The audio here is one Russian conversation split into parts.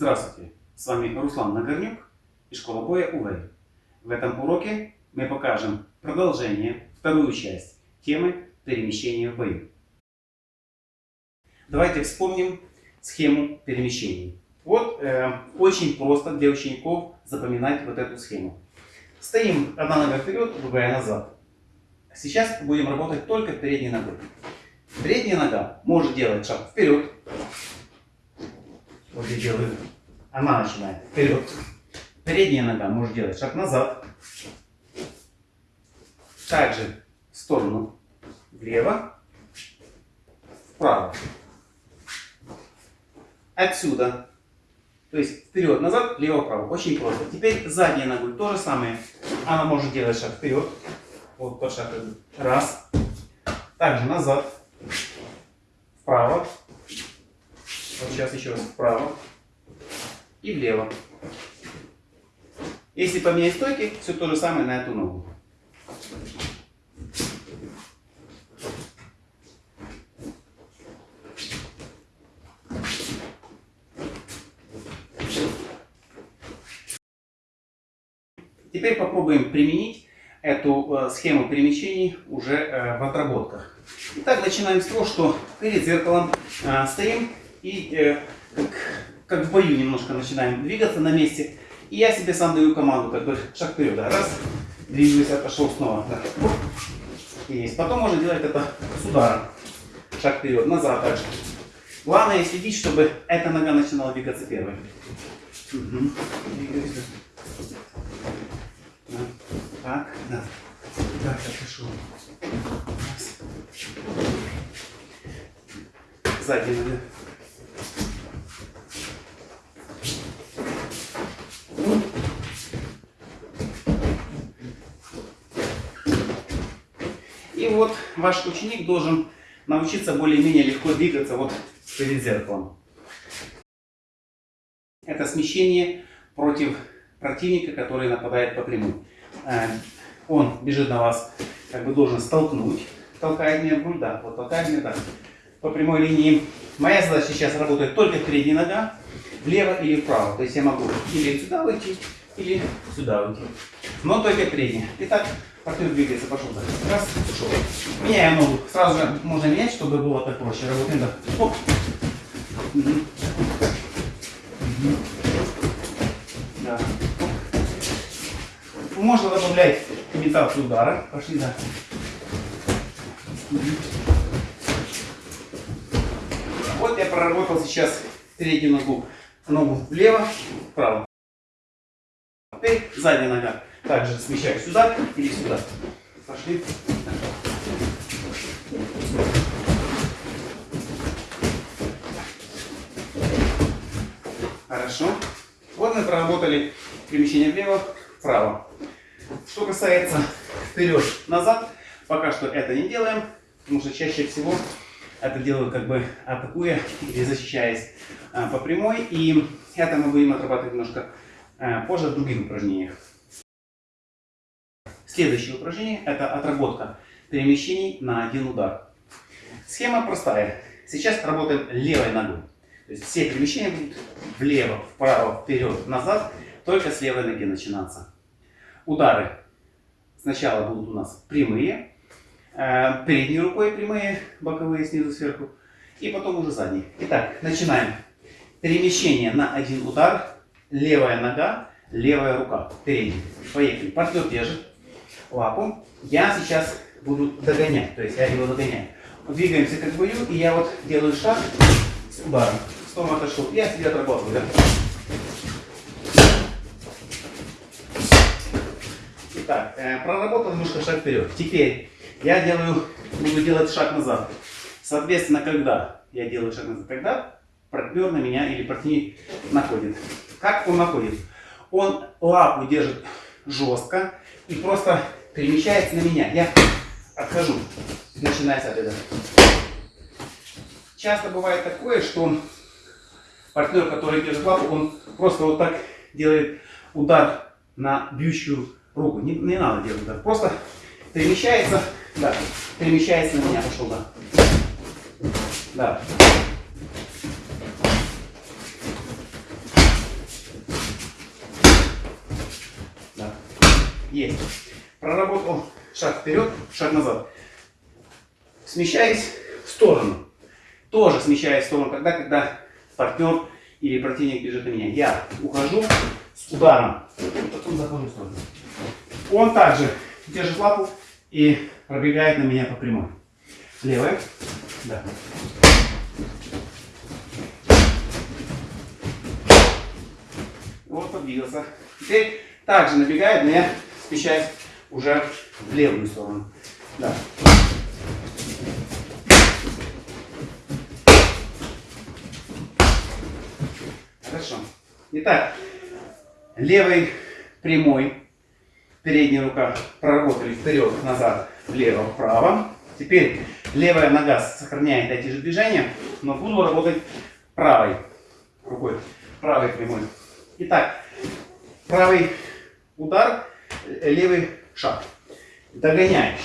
Здравствуйте, с вами Руслан Нагорнюк и школа боя УВЭЙ. В этом уроке мы покажем продолжение, вторую часть темы перемещения в бою. Давайте вспомним схему перемещений. Вот э, очень просто для учеников запоминать вот эту схему. Стоим одна нога вперед, другая назад. Сейчас будем работать только передней ногой. Передняя нога может делать шаг вперед, вот я делаю. Она начинает вперед. Передняя нога может делать шаг назад. Также в сторону влево, вправо. Отсюда. То есть вперед-назад, лево-право. Очень просто. Теперь задняя ногой то же самое. Она может делать шаг вперед. Вот тот шаг. Раз. Также назад. Вправо. Вот сейчас еще раз вправо и влево. Если поменять стойки, все то же самое на эту ногу. Теперь попробуем применить эту э, схему перемещений уже э, в отработках. Итак, начинаем с того, что перед зеркалом э, стоим и как, как в бою немножко начинаем двигаться на месте. И я себе сам даю команду, как бы шаг вперед. Да. Раз, двигаюсь, отошел снова. Да. Есть. Потом можно делать это с ударом. Шаг вперед, назад также. Главное следить, чтобы эта нога начинала двигаться первой. Угу. Так, да. Так, отошел. Сзади нога. И вот ваш ученик должен научиться более-менее легко двигаться вот перед зеркалом. Это смещение против противника, который нападает по прямой. Э, он бежит на вас, как бы должен столкнуть, толкает меня в грудь, да, вот толкает меня так, по прямой линии. Моя задача сейчас работает только передняя нога, влево или вправо. То есть я могу или сюда выйти, или сюда выйти. Но только передняя. Итак, партнер двигается, пошел так. Раз, ушел. Меняем ногу. Сразу же можно менять, чтобы было так проще. Работаем так. Оп. Угу. Угу. Да. Можно добавлять имитацию удара. Пошли, да. Угу. Вот я проработал сейчас переднюю ногу ногу влево, вправо. Теперь задняя нога. Также смещаю сюда или сюда. Пошли. Хорошо. Вот мы проработали перемещение влево, вправо. Что касается вперед-назад, пока что это не делаем, потому что чаще всего это делаю как бы атакуя или защищаясь а, по прямой. И это мы будем отрабатывать немножко позже в других упражнениях. Следующее упражнение это отработка перемещений на один удар. Схема простая. Сейчас работаем левой ногой. То есть все перемещения будут влево, вправо, вперед, назад, только с левой ноги начинаться. Удары сначала будут у нас прямые, Э, передней рукой прямые, боковые снизу сверху, и потом уже задние. Итак, начинаем. Перемещение на один удар, левая нога, левая рука, передняя. Поехали. Партнер держит лапу. Я сейчас буду догонять, то есть я его догоняю. Двигаемся как бою, и я вот делаю шаг с ударом. Снова отошел. Я себе отрабатываю. Да? Итак, э, проработал немножко шаг вперед. Теперь я делаю, буду делать шаг назад. Соответственно, когда я делаю шаг назад, когда партнер на меня или партнер находит. Как он находит? Он лапу держит жестко и просто перемещается на меня. Я отхожу, начиная с этого. Часто бывает такое, что партнер, который держит лапу, он просто вот так делает удар на бьющую руку. Не, не надо делать удар. Просто перемещается да. Перемещается на меня, пошел, да. Да. Есть. Проработал шаг вперед, шаг назад. Смещаюсь в сторону. Тоже смещаюсь в сторону, когда, когда партнер или противник бежит на меня. Я ухожу с ударом, потом захожу в сторону. Он также держит лапу и пробегает на меня по прямой. Левая. Да. Вот подвигался. Теперь также набегает, но я смещаюсь уже в левую сторону. Да. Хорошо. Итак, левой прямой, передняя рука проработали вперед, назад, влево, вправо. Теперь левая нога сохраняет эти же движения, но буду работать правой рукой, правой прямой. Итак, правый удар, левый шаг. Догоняешь.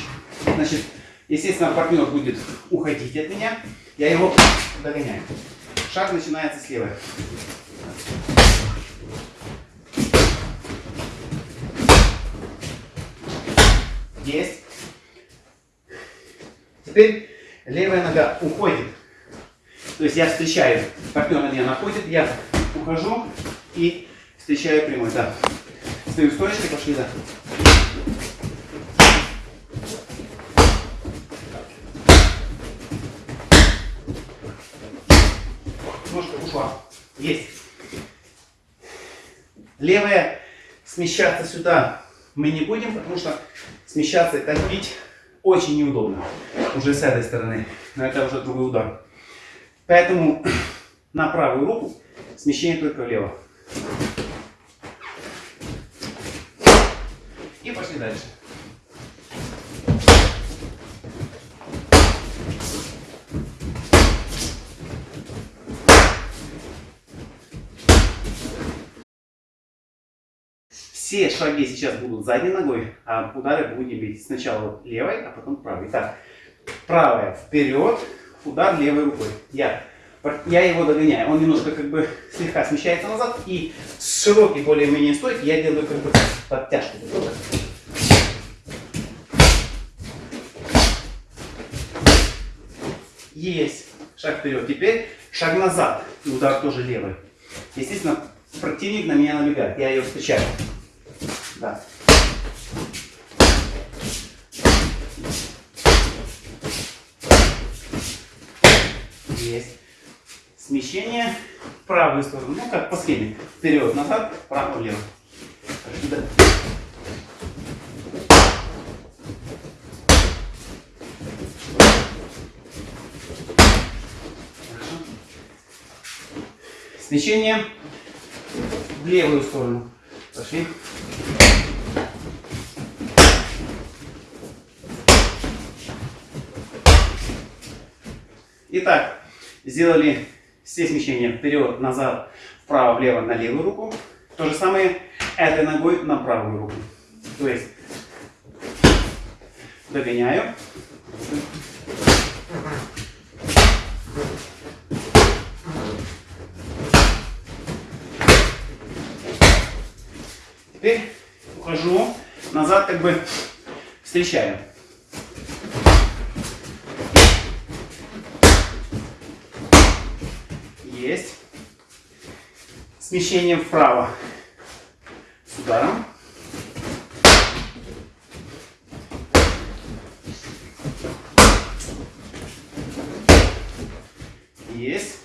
Значит, естественно, партнер будет уходить от меня, я его догоняю. Шаг начинается с левой. Есть. Теперь левая нога уходит. То есть я встречаю, партнер меня находит, я ухожу и встречаю прямой. Да. Стою стоечкой, пошли, да. Ножка ушла. Есть. Левая смещаться сюда мы не будем, потому что смещаться и так очень неудобно. Уже с этой стороны. Но это уже другой удар. Поэтому на правую руку смещение только влево. И пошли дальше. Все шаги сейчас будут задней ногой, а удары будем бить сначала левой, а потом правой. Итак, правая вперед, удар левой рукой. Я, я его догоняю. Он немножко как бы слегка смещается назад. И с широкой более-менее стойки я делаю как бы подтяжку. Есть. Шаг вперед. Теперь шаг назад. И удар тоже левый. Естественно, противник на меня набегает. Я ее встречаю. Да. Есть. Смещение в правую сторону. Ну, как по схеме. Вперед, назад, вправо, влево. Смещение в левую сторону. Пошли. Итак, сделали все смещения вперед, назад, вправо, влево, на левую руку. То же самое этой ногой на правую руку. То есть догоняю. Теперь ухожу назад, как бы встречаю. Есть. Смещение вправо с ударом. Есть.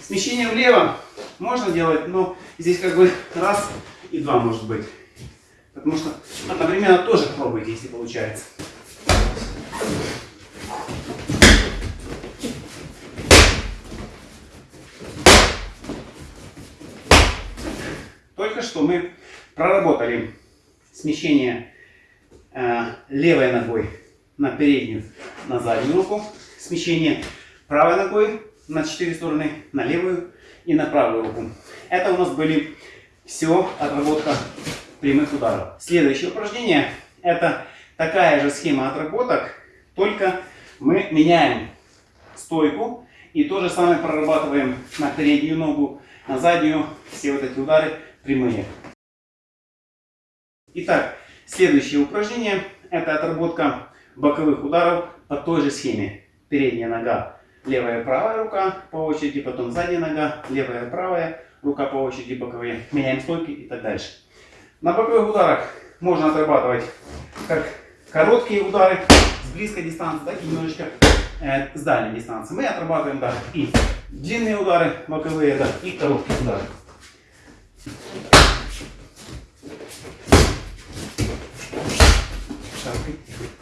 Смещение влево можно делать, но здесь как бы раз и два может быть. Потому что одновременно тоже пробуйте, если получается. Только что мы проработали смещение э, левой ногой на переднюю, на заднюю руку. Смещение правой ногой на четыре стороны, на левую и на правую руку. Это у нас были все отработка прямых ударов. Следующее упражнение это такая же схема отработок, только мы меняем стойку и то же самое прорабатываем на переднюю ногу, на заднюю, все вот эти удары прямые. Итак, следующее упражнение это отработка боковых ударов по той же схеме. Передняя нога, левая правая рука по очереди, потом задняя нога, левая правая рука по очереди, боковые. Меняем стойки и так дальше. На боковых ударах можно отрабатывать как короткие удары с близкой дистанции, так и немножечко э, с дальней дистанции. Мы отрабатываем да, и длинные удары боковые, да, и короткие удары. сторону.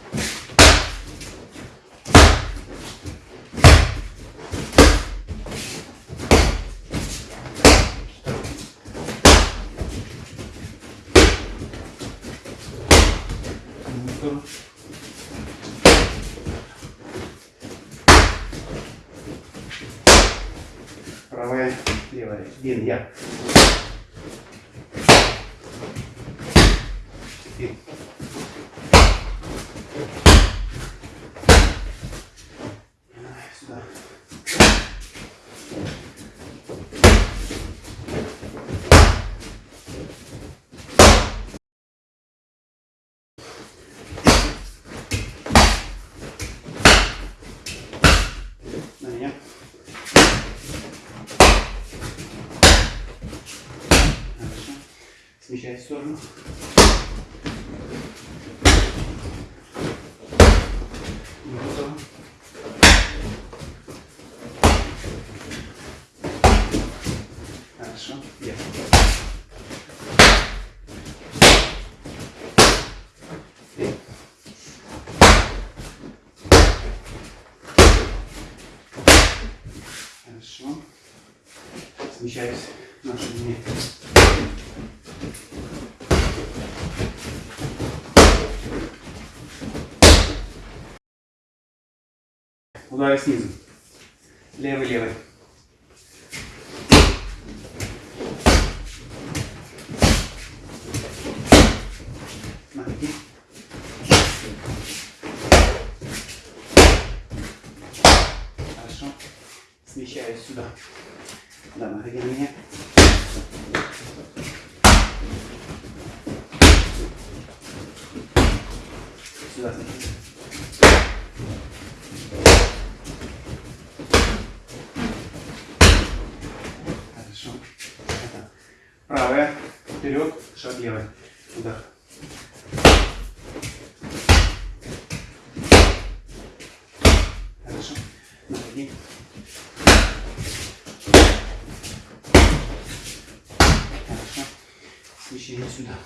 Правая, левая. Один я. Теперь. Сюда. На меня. Хорошо. Смещай в сторону. Хорошо. Три. Хорошо. Смещаюсь на ширине. Удары снизу. Левый, левый. Ноги. Хорошо. Смещаюсь сюда. Да, находи на меня. Сюда смотри. Хорошо. Это правая, шаг левый. Удар. Хорошо. Находи. Хорошо. Смещение сюда.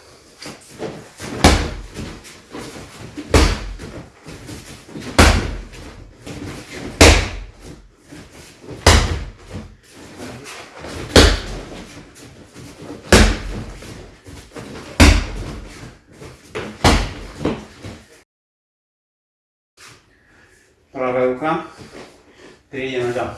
돌아가볼까? 그레이 연어죠.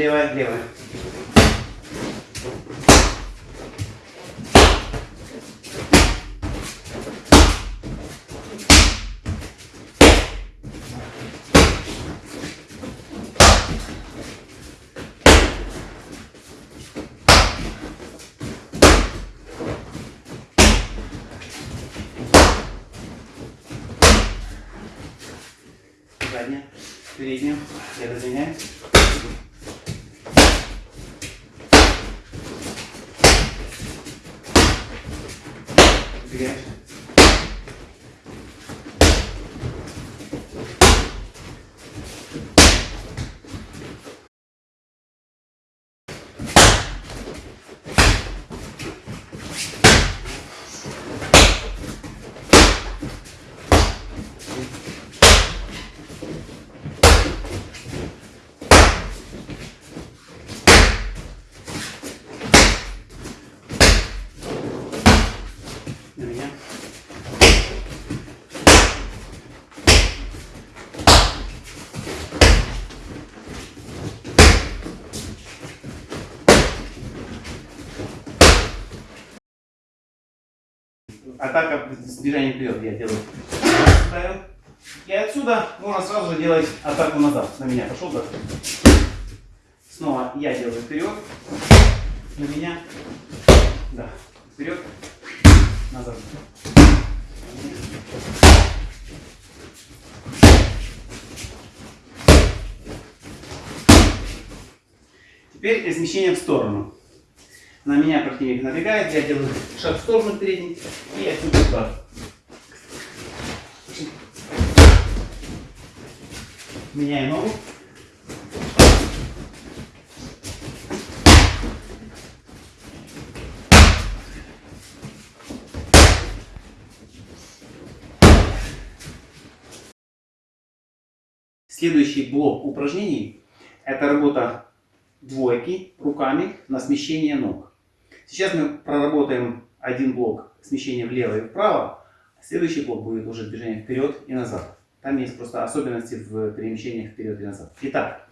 Левая, левая. Задняя, передняя, я разменяю. Две. Атака с движением вперед я делаю. И отсюда можно сразу же делать атаку назад. На меня пошел так. Снова я делаю вперед. На меня. Да. Вперед. Назад. Теперь смещение в сторону. На меня противник набегает, я делаю шаг в сторону передний и отсюда удар. Меняю ногу. Следующий блок упражнений – это работа двойки руками на смещение ног. Сейчас мы проработаем один блок смещения влево и вправо, следующий блок будет уже движение вперед и назад. Там есть просто особенности в перемещениях вперед и назад. Итак,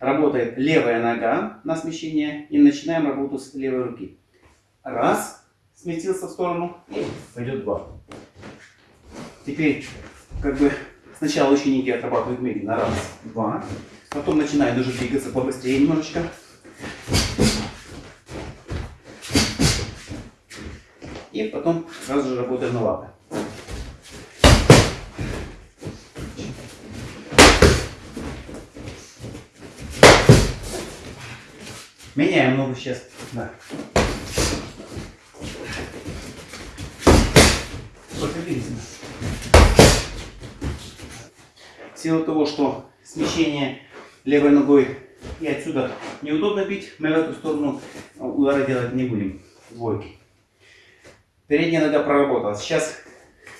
работает левая нога на смещение и начинаем работу с левой руки. Раз, сместился в сторону пойдет два. Теперь как бы сначала ученики отрабатывают медленно. Раз, два. Потом начинают уже двигаться побыстрее немножечко. И потом сразу же работаем на лапы. Меняем ногу сейчас. Да. В силу того, что смещение левой ногой и отсюда неудобно бить, мы в эту сторону удары делать не будем. Двойки. Передняя нога проработала. Сейчас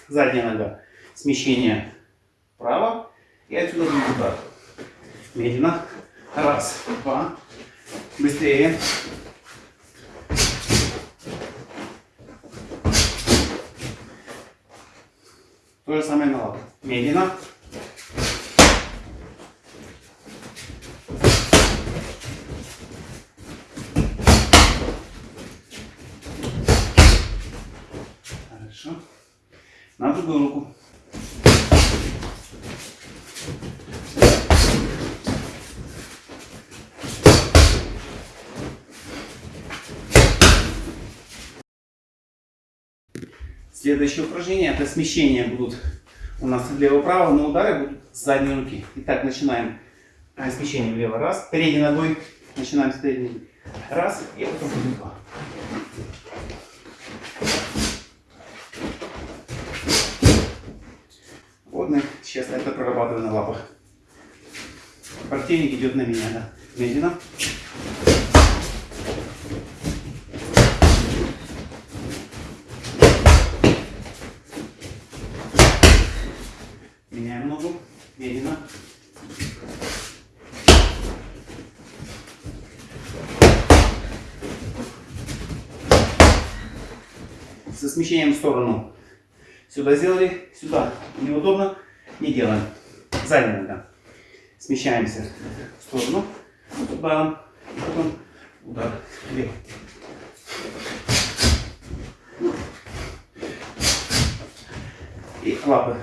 задняя нога. Смещение вправо и отсюда будет удар. Медленно. Раз, два. Быстрее. То же самое на лапу. Медленно. Хорошо. На другую руку. Следующее упражнение это смещение будут у нас влево-право, но удары будут с задней руки. Итак, начинаем а, смещение влево. Раз. Передней ногой. Начинаем с передней. Раз. И потом два. Вот мы сейчас это прорабатываем на лапах. Противник идет на меня, да. Медленно. Меняем ногу. Медленно. Со смещением в сторону. Сюда сделали, сюда. Неудобно, не делаем. Задняя нога. Смещаемся в сторону. Туда. Потом удар. Вверх. И лапы.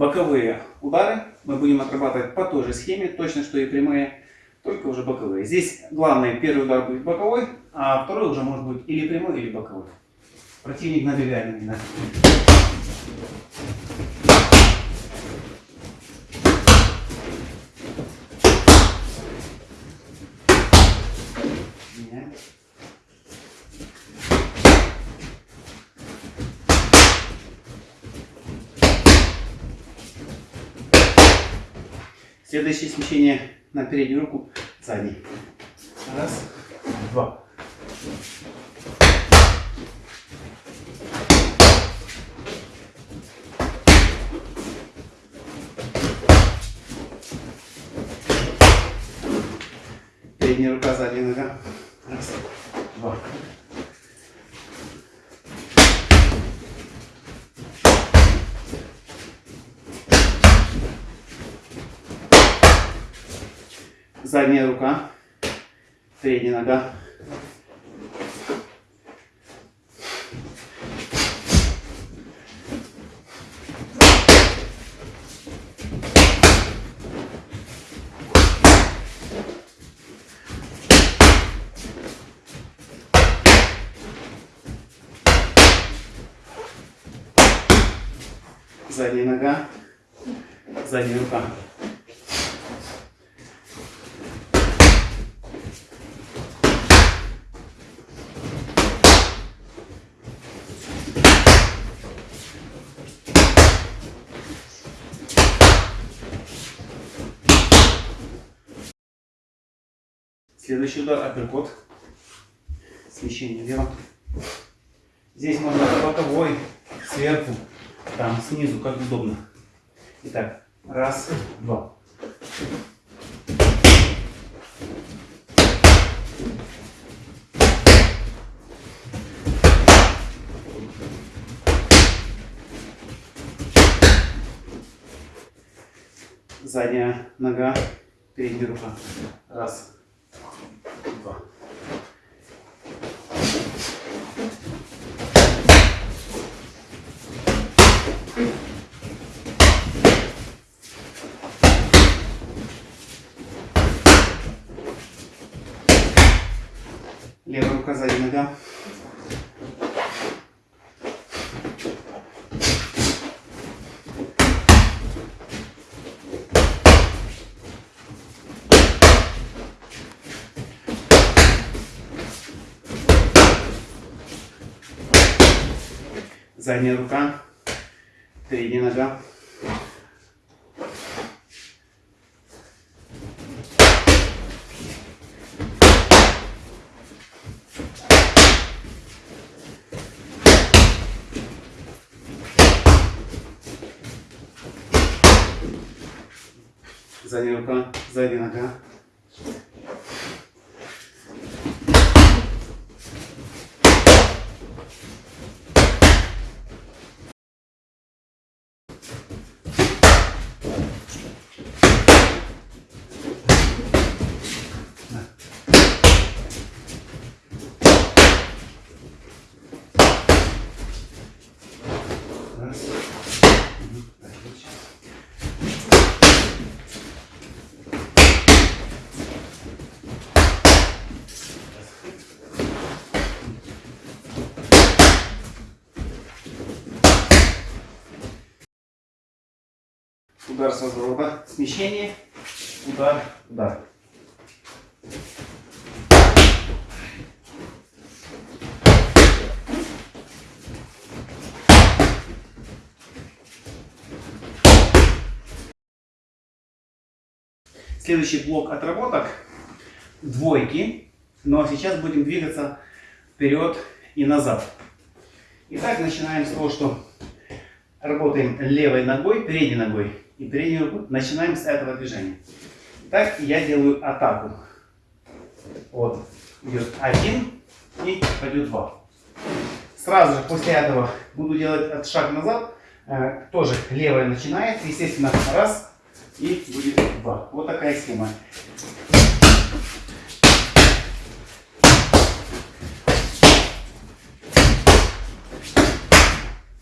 Боковые удары мы будем отрабатывать по той же схеме, точно что и прямые, только уже боковые. Здесь главный первый удар будет боковой, а второй уже может быть или прямой, или боковой. Противник набегает на меня. Меняем. Следующее смещение на переднюю руку, задний. Раз, два. Передняя рука, задняя нога. Задняя рука, передняя нога. Задняя нога, задняя рука. Следующий удар апперкот. Смещение влево. Здесь можно боковой, сверху, там, снизу, как удобно. Итак, раз, два. Задняя нога, передняя рука. Раз, два. Левая рука, задняя нога. Задняя рука, передняя нога. Задняя рука, задняя нога. Удар с разворота, смещение, удар, удар. Следующий блок отработок. Двойки, но сейчас будем двигаться вперед и назад. Итак, начинаем с того, что работаем левой ногой, передней ногой и рукой. Начинаем с этого движения. Так я делаю атаку. Вот, идет один и пойдет два. Сразу же после этого буду делать шаг назад. Э, тоже левая начинает, естественно, раз и будет два. Вот такая схема.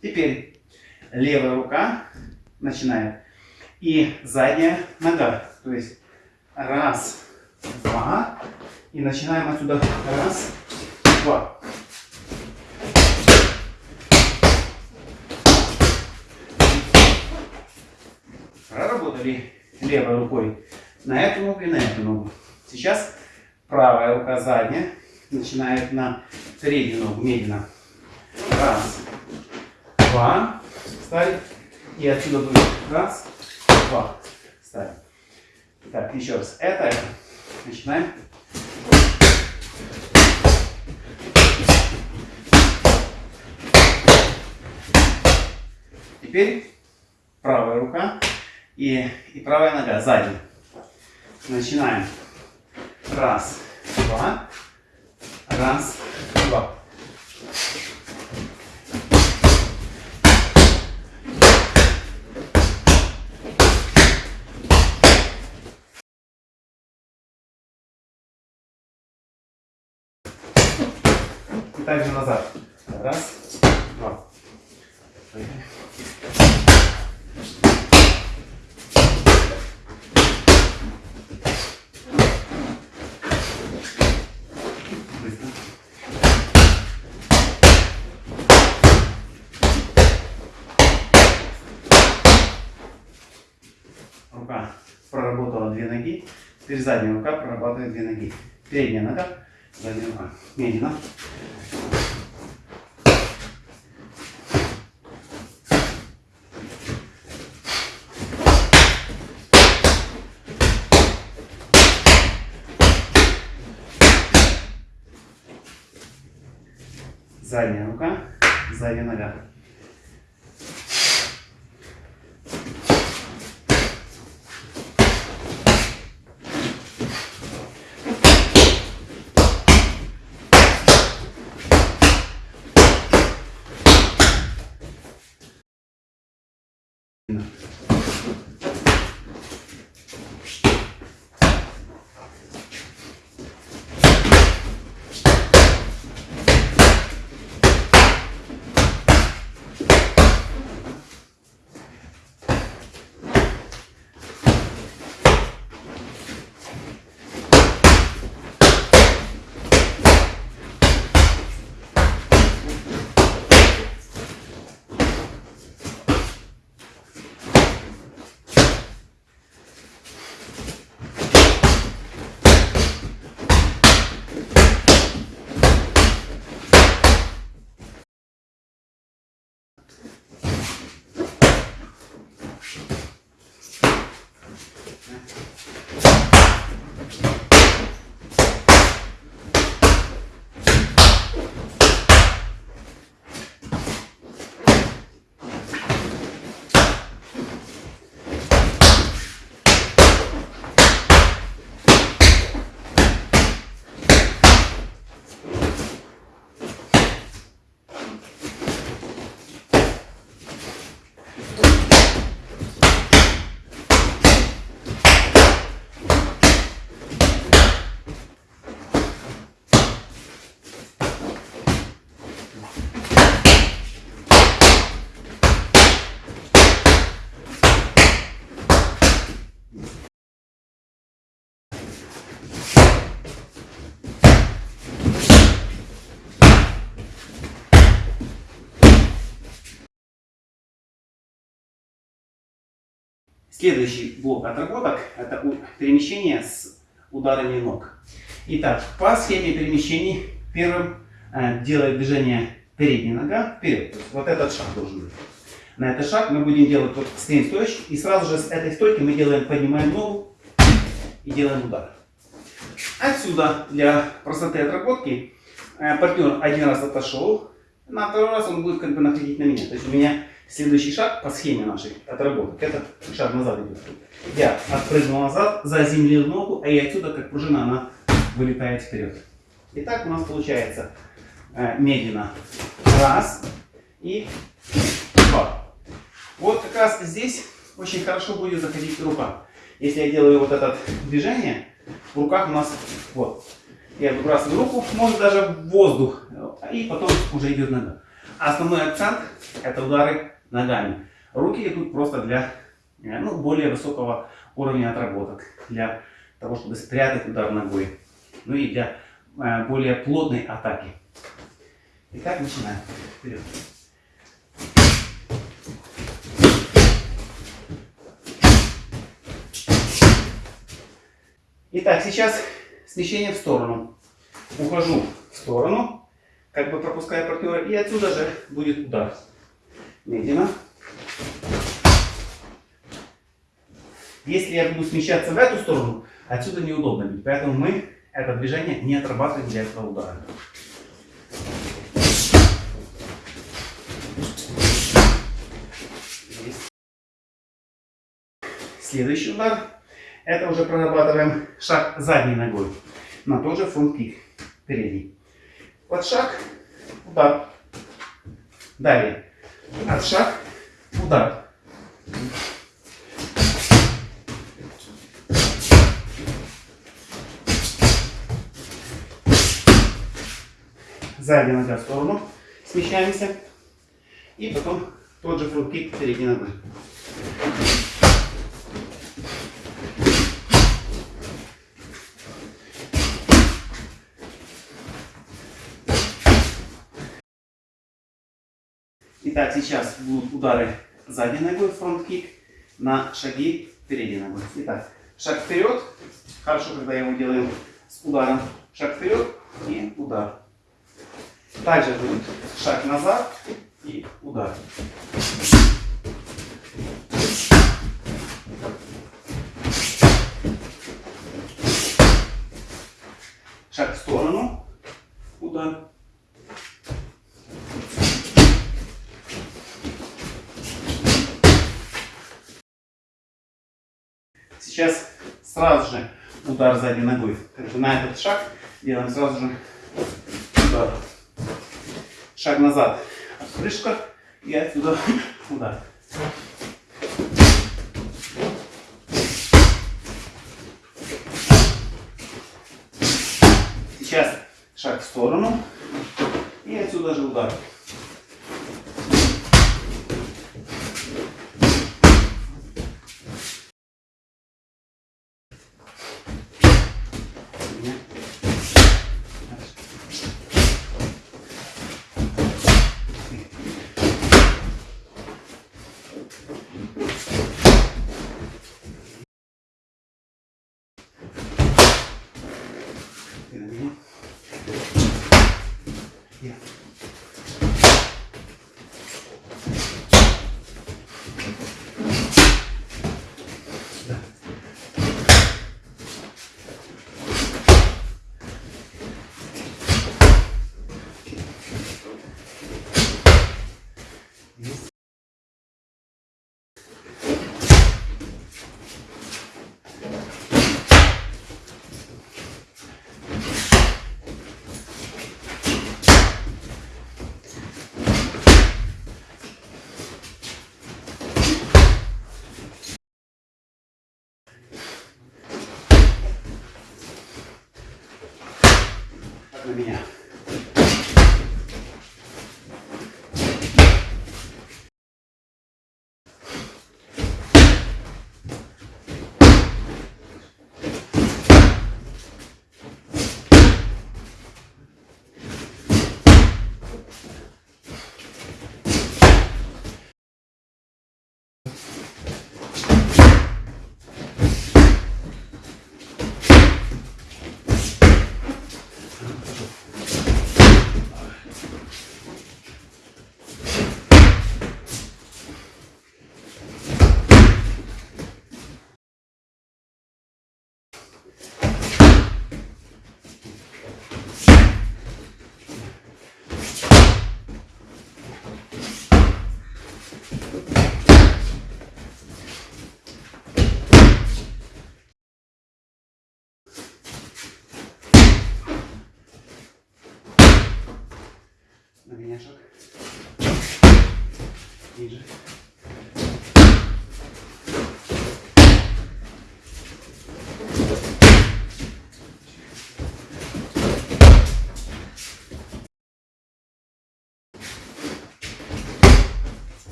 Теперь левая рука начинает. И задняя нога. То есть раз, два. И начинаем отсюда. Раз, два. Проработали левой рукой на эту ногу и на эту ногу. Сейчас правая рука задняя начинает на переднюю ногу медленно. Раз, два, ставим. И отсюда будет раз, два, ставим. Так, еще раз. Это. Начинаем. Теперь правая рука и, и правая нога сзади. Начинаем. Раз, два, раз, два. также назад. Раз, два. Поехали. Рука проработала две ноги. Теперь задняя рука прорабатывает две ноги. Передняя нога, задняя рука. Медленно. Следующий блок отработок – это перемещение с ударами ног. Итак, по схеме перемещений первым э, делает движение передняя нога вперед. Вот этот шаг должен быть. На этот шаг мы будем делать, вот стоим стоячий, и сразу же с этой стойки мы делаем, поднимаем ногу и делаем удар. Отсюда для простоты отработки э, партнер один раз отошел, на второй раз он будет как бы находить на меня. То есть у меня следующий шаг по схеме нашей отработок, это шаг назад идет. Я отпрыгнул назад, заземлил ногу, а и отсюда, как пружина, она вылетает вперед. Итак, у нас получается э, медленно раз и два. Вот как раз здесь очень хорошо будет заходить рука. Если я делаю вот это движение, в руках у нас вот. Я выбрасываю руку, может даже в воздух, и потом уже идет нога. Основной акцент это удары ногами. Руки идут просто для э, ну, более высокого уровня отработок, для того, чтобы спрятать удар ногой, ну и для э, более плотной атаки. Итак, начинаем. Вперед. Итак, сейчас смещение в сторону. Ухожу в сторону, как бы пропуская партнера, и отсюда же будет удар. Медленно. Если я буду смещаться в эту сторону, отсюда неудобно будет. Поэтому мы это движение не отрабатываем для этого удара. Следующий удар. Это уже прорабатываем шаг задней ногой. На тот же фронт-кик. Передний. Вот шаг, удар. Далее. От шаг, удар. задняя нога в сторону, смещаемся. И потом тот же front kick передней ногой. Итак, сейчас будут удары задней ногой, front kick, на шаги передней ногой. Итак, шаг вперед. Хорошо, когда его делаем с ударом. Шаг вперед и удар. Также будет шаг назад и удар. Шаг в сторону, удар. Сейчас сразу же удар задней ногой. Как бы на этот шаг делаем сразу же удар. Шаг назад, отпрыжка и отсюда удар. Сейчас шаг в сторону и отсюда же удар. Ты на меня. Я. Да. Есть. Так Ниже.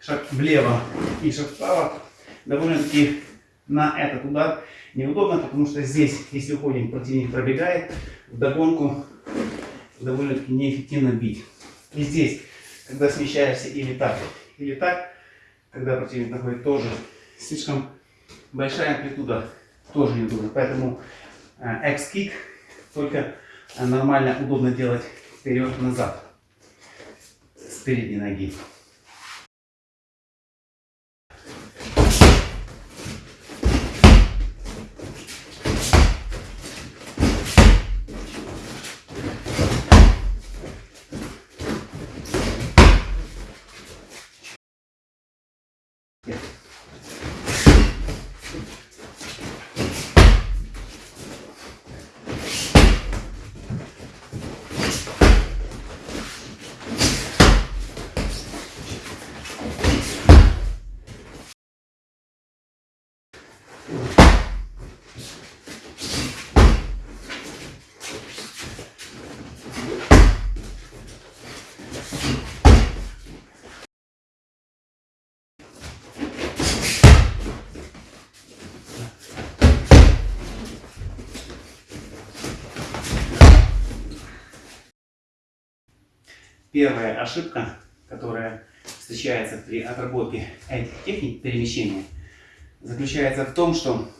Шаг влево и шаг вправо довольно-таки на этот удар неудобно, потому что здесь, если уходим, противник пробегает, в догонку довольно-таки неэффективно бить. И здесь, когда смещаешься или так, или так, когда противник находит тоже слишком большая амплитуда, тоже неудобно. Поэтому э, X-кик только э, нормально, удобно делать вперед-назад с передней ноги. Первая ошибка, которая встречается при отработке этих техник перемещения, заключается в том, что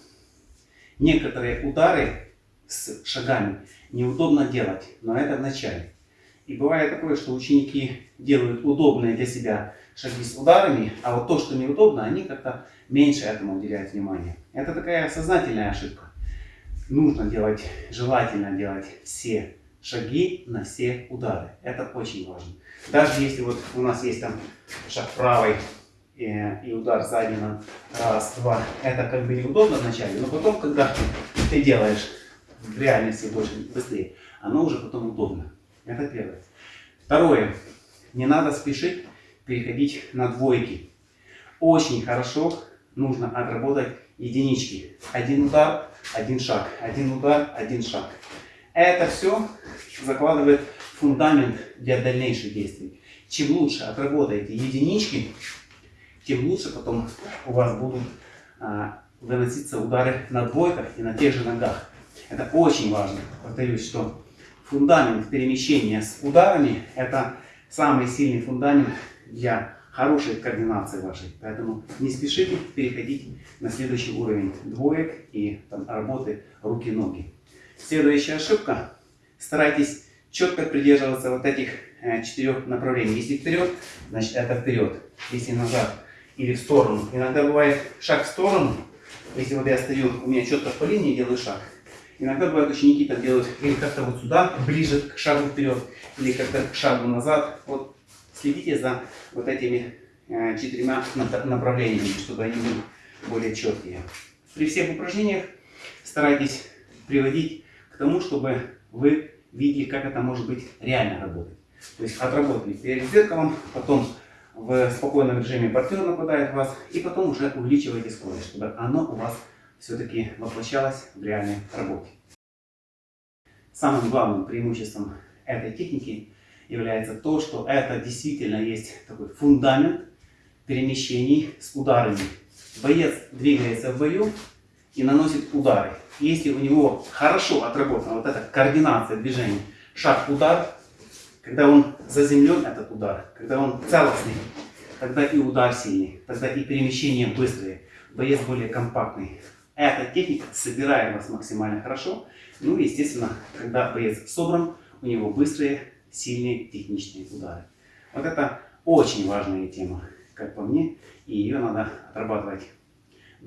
некоторые удары с шагами неудобно делать, но это в начале. И бывает такое, что ученики делают удобные для себя шаги с ударами, а вот то, что неудобно, они как-то меньше этому уделяют внимания. Это такая сознательная ошибка. Нужно делать, желательно делать все шаги на все удары. Это очень важно. Даже если вот у нас есть там шаг правой и, и удар сзади на раз, два, это как бы неудобно вначале, но потом, когда ты делаешь в реальности больше быстрее, оно уже потом удобно. Это первое. Второе. Не надо спешить переходить на двойки. Очень хорошо нужно отработать единички. Один удар, один шаг. Один удар, один шаг. Это все закладывает фундамент для дальнейших действий. Чем лучше отработаете единички, тем лучше потом у вас будут а, выноситься удары на двойках и на тех же ногах. Это очень важно. Повторюсь, что фундамент перемещения с ударами – это самый сильный фундамент для хорошей координации вашей. Поэтому не спешите переходить на следующий уровень двоек и там, работы руки-ноги. Следующая ошибка. Старайтесь четко придерживаться вот этих э, четырех направлений. Если вперед, значит это вперед. Если назад или в сторону. Иногда бывает шаг в сторону. Если вот я стою, у меня четко по линии делаю шаг. Иногда бывают ученики так делают или как-то вот сюда, ближе к шагу вперед, или как-то к шагу назад. Вот следите за вот этими э, четырьмя направлениями, чтобы они были более четкие. При всех упражнениях старайтесь приводить к тому, чтобы вы видели, как это может быть реально работать. То есть отработали перед зеркалом, потом в спокойном режиме партнер нападает вас, и потом уже увеличиваете скорость, чтобы оно у вас все-таки воплощалось в реальной работе. Самым главным преимуществом этой техники является то, что это действительно есть такой фундамент перемещений с ударами. Боец двигается в бою и наносит удары. Если у него хорошо отработана вот эта координация движений, шаг-удар, когда он заземлен, этот удар, когда он целостный, тогда и удар сильный, тогда и перемещение быстрые, боец более компактный. Эта техника собирает вас максимально хорошо. Ну естественно, когда боец собран, у него быстрые, сильные, техничные удары. Вот это очень важная тема, как по мне, и ее надо отрабатывать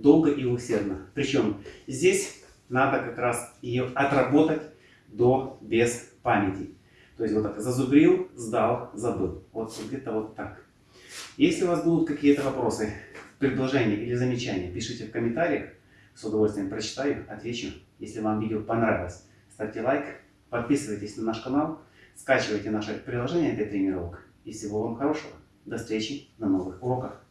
долго и усердно. Причем здесь надо как раз ее отработать до без памяти. То есть вот так зазубрил, сдал, забыл. Вот где-то вот так. Если у вас будут какие-то вопросы, предложения или замечания, пишите в комментариях. С удовольствием прочитаю, отвечу. Если вам видео понравилось, ставьте лайк, подписывайтесь на наш канал, скачивайте наше приложение для тренировок. И всего вам хорошего. До встречи на новых уроках.